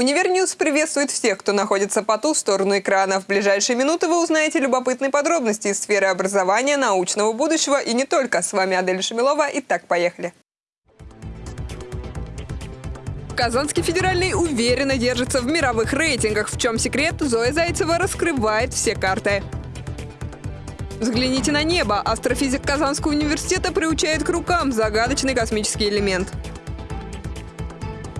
Универ News приветствует всех, кто находится по ту сторону экрана. В ближайшие минуты вы узнаете любопытные подробности из сферы образования, научного будущего и не только. С вами Адель Шамилова. Итак, поехали. Казанский федеральный уверенно держится в мировых рейтингах. В чем секрет? Зоя Зайцева раскрывает все карты. Взгляните на небо. Астрофизик Казанского университета приучает к рукам загадочный космический элемент.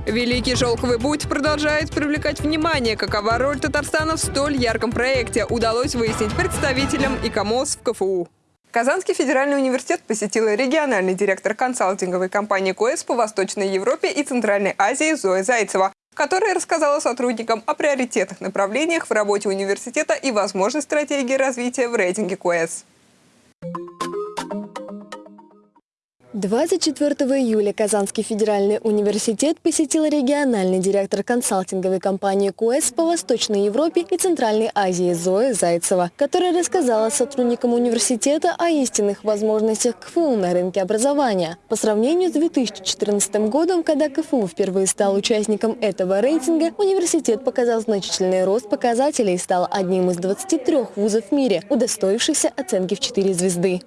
Великий шелковый путь продолжает привлекать внимание. Какова роль Татарстана в столь ярком проекте, удалось выяснить представителям ИКОМОС в КФУ. Казанский федеральный университет посетила региональный директор консалтинговой компании КОЭС по Восточной Европе и Центральной Азии Зоя Зайцева, которая рассказала сотрудникам о приоритетных направлениях в работе университета и возможной стратегии развития в рейтинге КОЭС. 24 июля Казанский федеральный университет посетил региональный директор консалтинговой компании КУЭС по Восточной Европе и Центральной Азии Зоя Зайцева, которая рассказала сотрудникам университета о истинных возможностях КФУ на рынке образования. По сравнению с 2014 годом, когда КФУ впервые стал участником этого рейтинга, университет показал значительный рост показателей и стал одним из 23 вузов в мире, удостоившихся оценки в 4 звезды.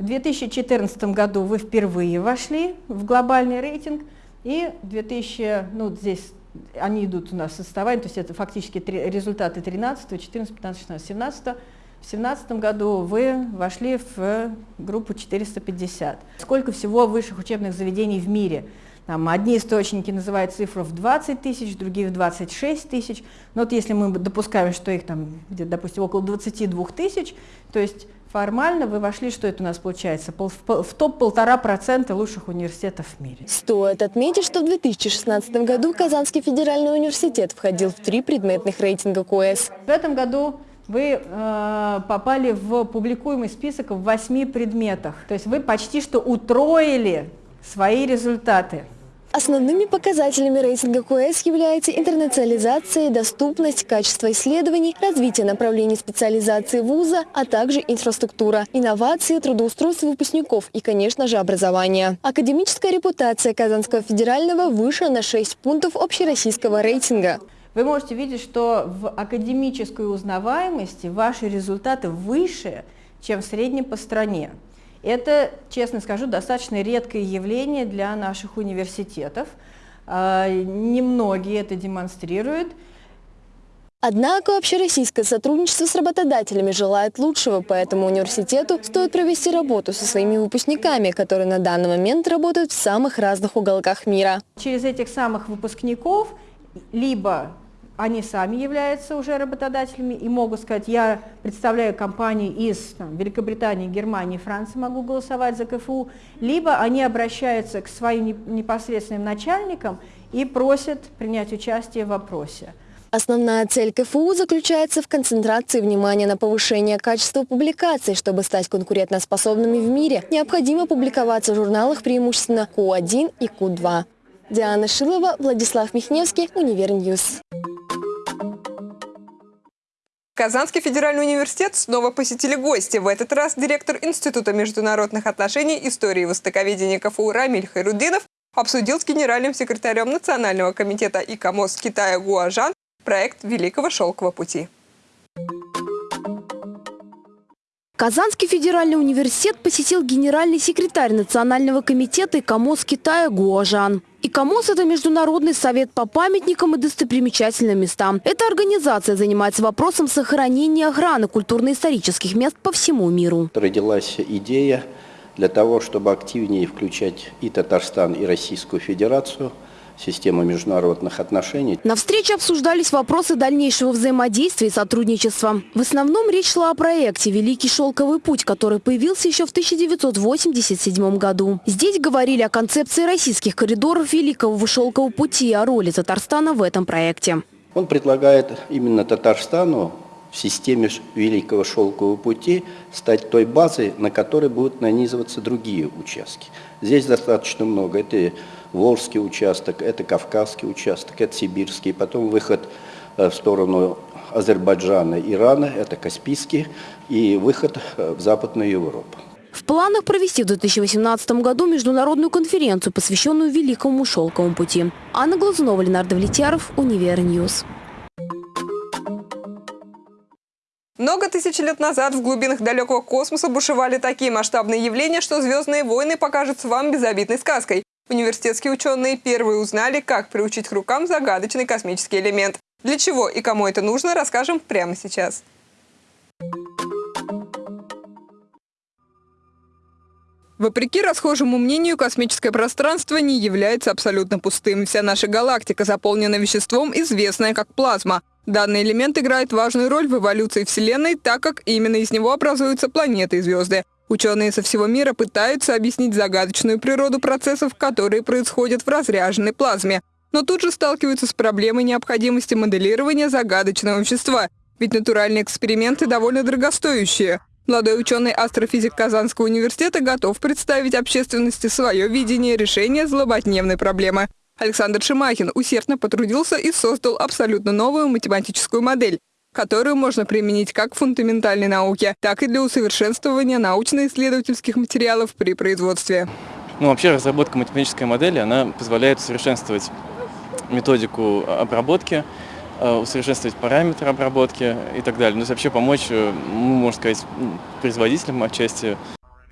В 2014 году вы впервые вошли в глобальный рейтинг, и 2000, ну здесь они идут у нас составами, то есть это фактически результаты 13, 14, 15, 16, 17. В 2017 году вы вошли в группу 450. Сколько всего высших учебных заведений в мире? Там одни источники называют цифру в 20 тысяч, другие в 26 тысяч. Но вот если мы допускаем, что их там, допустим, около 22 тысяч, то есть Формально вы вошли, что это у нас получается, в топ полтора процента лучших университетов в мире. Стоит отметить, что в 2016 году Казанский федеральный университет входил в три предметных рейтинга КОЭС. В этом году вы э, попали в публикуемый список в восьми предметах. То есть вы почти что утроили свои результаты. Основными показателями рейтинга КУЭС являются интернационализация, доступность, качество исследований, развитие направлений специализации вуза, а также инфраструктура, инновации, трудоустройство выпускников и, конечно же, образование. Академическая репутация Казанского федерального выше на 6 пунктов общероссийского рейтинга. Вы можете видеть, что в академической узнаваемости ваши результаты выше, чем в среднем по стране. Это, честно скажу, достаточно редкое явление для наших университетов. А, немногие это демонстрируют. Однако общероссийское сотрудничество с работодателями желает лучшего, поэтому университету стоит провести работу со своими выпускниками, которые на данный момент работают в самых разных уголках мира. Через этих самых выпускников либо они сами являются уже работодателями и могут сказать, я представляю компании из там, Великобритании, Германии, Франции, могу голосовать за КФУ, либо они обращаются к своим непосредственным начальникам и просят принять участие в вопросе. Основная цель КФУ заключается в концентрации внимания на повышение качества публикаций. Чтобы стать конкурентоспособными в мире, необходимо публиковаться в журналах преимущественно Q1 и Q2. Диана Шилова, Владислав Михневский, Универ News. Казанский федеральный университет снова посетили гости. В этот раз директор Института международных отношений, истории и востоковедения КФУ Рамиль Хайрудинов обсудил с генеральным секретарем Национального комитета ИКОМОС Китая Гуажан проект Великого шелкового пути. Казанский федеральный университет посетил генеральный секретарь Национального комитета ИКОМОС Китая Гуажан. ИКОМОС – это Международный совет по памятникам и достопримечательным местам. Эта организация занимается вопросом сохранения и охраны культурно-исторических мест по всему миру. Родилась идея для того, чтобы активнее включать и Татарстан, и Российскую Федерацию – систему международных отношений. На встрече обсуждались вопросы дальнейшего взаимодействия и сотрудничества. В основном речь шла о проекте «Великий шелковый путь», который появился еще в 1987 году. Здесь говорили о концепции российских коридоров Великого шелкового пути и о роли Татарстана в этом проекте. Он предлагает именно Татарстану в системе Великого Шелкового пути стать той базой, на которой будут нанизываться другие участки. Здесь достаточно много. Это Волжский участок, это Кавказский участок, это Сибирский, потом выход э, в сторону Азербайджана, Ирана, это Каспийский, и выход э, в Западную Европу. В планах провести в 2018 году международную конференцию, посвященную Великому шелковому пути. Анна Глазунова, Ленар Давлетьяров, Универ News. Много тысяч лет назад в глубинах далекого космоса бушевали такие масштабные явления, что «Звездные войны» покажутся вам безобидной сказкой. Университетские ученые первые узнали, как приучить к рукам загадочный космический элемент. Для чего и кому это нужно, расскажем прямо сейчас. Вопреки расхожему мнению, космическое пространство не является абсолютно пустым. Вся наша галактика заполнена веществом, известное как плазма. Данный элемент играет важную роль в эволюции Вселенной, так как именно из него образуются планеты и звезды. Ученые со всего мира пытаются объяснить загадочную природу процессов, которые происходят в разряженной плазме. Но тут же сталкиваются с проблемой необходимости моделирования загадочного вещества, ведь натуральные эксперименты довольно дорогостоящие. Молодой ученый-астрофизик Казанского университета готов представить общественности свое видение решения злободневной проблемы. Александр Шимахин усердно потрудился и создал абсолютно новую математическую модель, которую можно применить как в фундаментальной науке, так и для усовершенствования научно-исследовательских материалов при производстве. Ну, вообще разработка математической модели, она позволяет усовершенствовать методику обработки, Э, усовершенствовать параметры обработки и так далее. Ну, вообще помочь, э, можно сказать, производителям отчасти.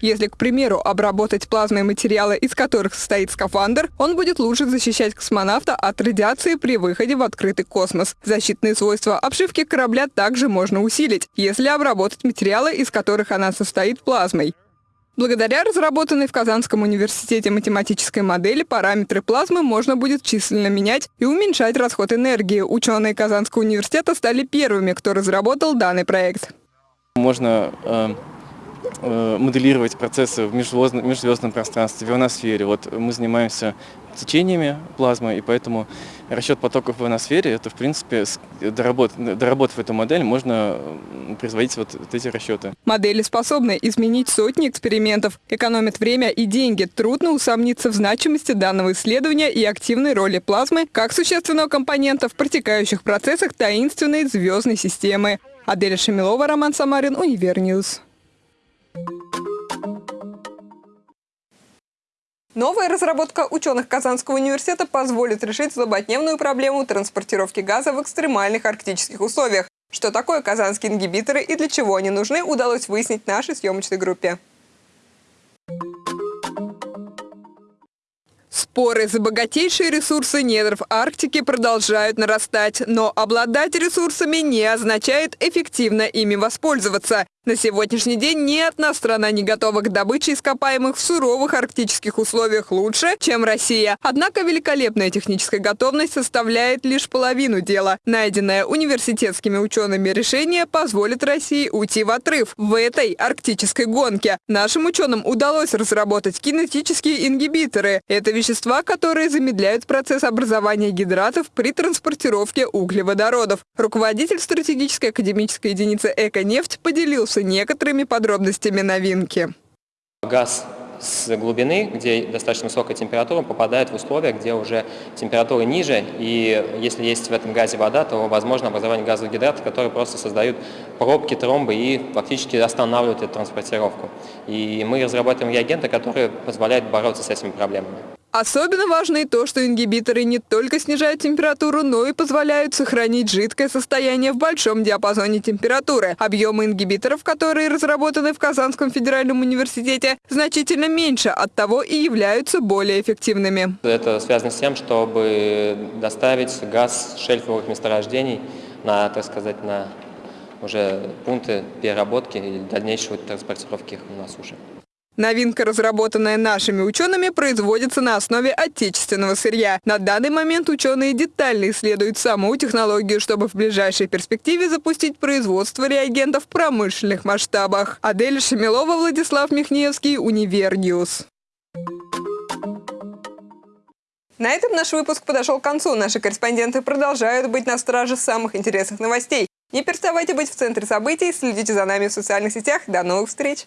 Если, к примеру, обработать плазмой материалы, из которых состоит скафандр, он будет лучше защищать космонавта от радиации при выходе в открытый космос. Защитные свойства обшивки корабля также можно усилить, если обработать материалы, из которых она состоит плазмой. Благодаря разработанной в Казанском университете математической модели параметры плазмы можно будет численно менять и уменьшать расход энергии. Ученые Казанского университета стали первыми, кто разработал данный проект. Можно э, моделировать процессы в межзвездном, межзвездном пространстве, в ионосфере. Вот мы занимаемся течениями плазмы, и поэтому расчет потоков в ионосфере, это в принципе, доработав, доработав эту модель, можно производить вот, вот эти расчеты. Модели способны изменить сотни экспериментов, экономят время и деньги. Трудно усомниться в значимости данного исследования и активной роли плазмы как существенного компонента в протекающих процессах таинственной звездной системы. Аделя Шамилова, Роман Самарин, Универ News. Новая разработка ученых Казанского университета позволит решить злободневную проблему транспортировки газа в экстремальных арктических условиях. Что такое казанские ингибиторы и для чего они нужны, удалось выяснить нашей съемочной группе. Споры за богатейшие ресурсы недров Арктики продолжают нарастать, но обладать ресурсами не означает эффективно ими воспользоваться. На сегодняшний день ни одна страна не готова к добыче ископаемых в суровых арктических условиях лучше, чем Россия. Однако великолепная техническая готовность составляет лишь половину дела. Найденное университетскими учеными решение позволит России уйти в отрыв в этой арктической гонке. Нашим ученым удалось разработать кинетические ингибиторы. Это вещества, которые замедляют процесс образования гидратов при транспортировке углеводородов. Руководитель стратегической академической единицы «Эко-нефть» поделился поделился некоторыми подробностями новинки. Газ с глубины, где достаточно высокая температура, попадает в условия, где уже температура ниже, и если есть в этом газе вода, то возможно образование газовых гидратов, которые просто создают пробки, тромбы и фактически останавливают эту транспортировку. И мы разрабатываем реагенты, которые позволяют бороться с этими проблемами. Особенно важно и то, что ингибиторы не только снижают температуру, но и позволяют сохранить жидкое состояние в большом диапазоне температуры. Объемы ингибиторов, которые разработаны в Казанском федеральном университете, значительно меньше, от того и являются более эффективными. Это связано с тем, чтобы доставить газ шельфовых месторождений на, так сказать, на уже пункты переработки и дальнейшей транспортировки их на суше. Новинка, разработанная нашими учеными, производится на основе отечественного сырья. На данный момент ученые детально исследуют саму технологию, чтобы в ближайшей перспективе запустить производство реагентов в промышленных масштабах. Адель Шамилова, Владислав Михневский, Универ News. На этом наш выпуск подошел к концу. Наши корреспонденты продолжают быть на страже самых интересных новостей. Не переставайте быть в центре событий, следите за нами в социальных сетях. До новых встреч!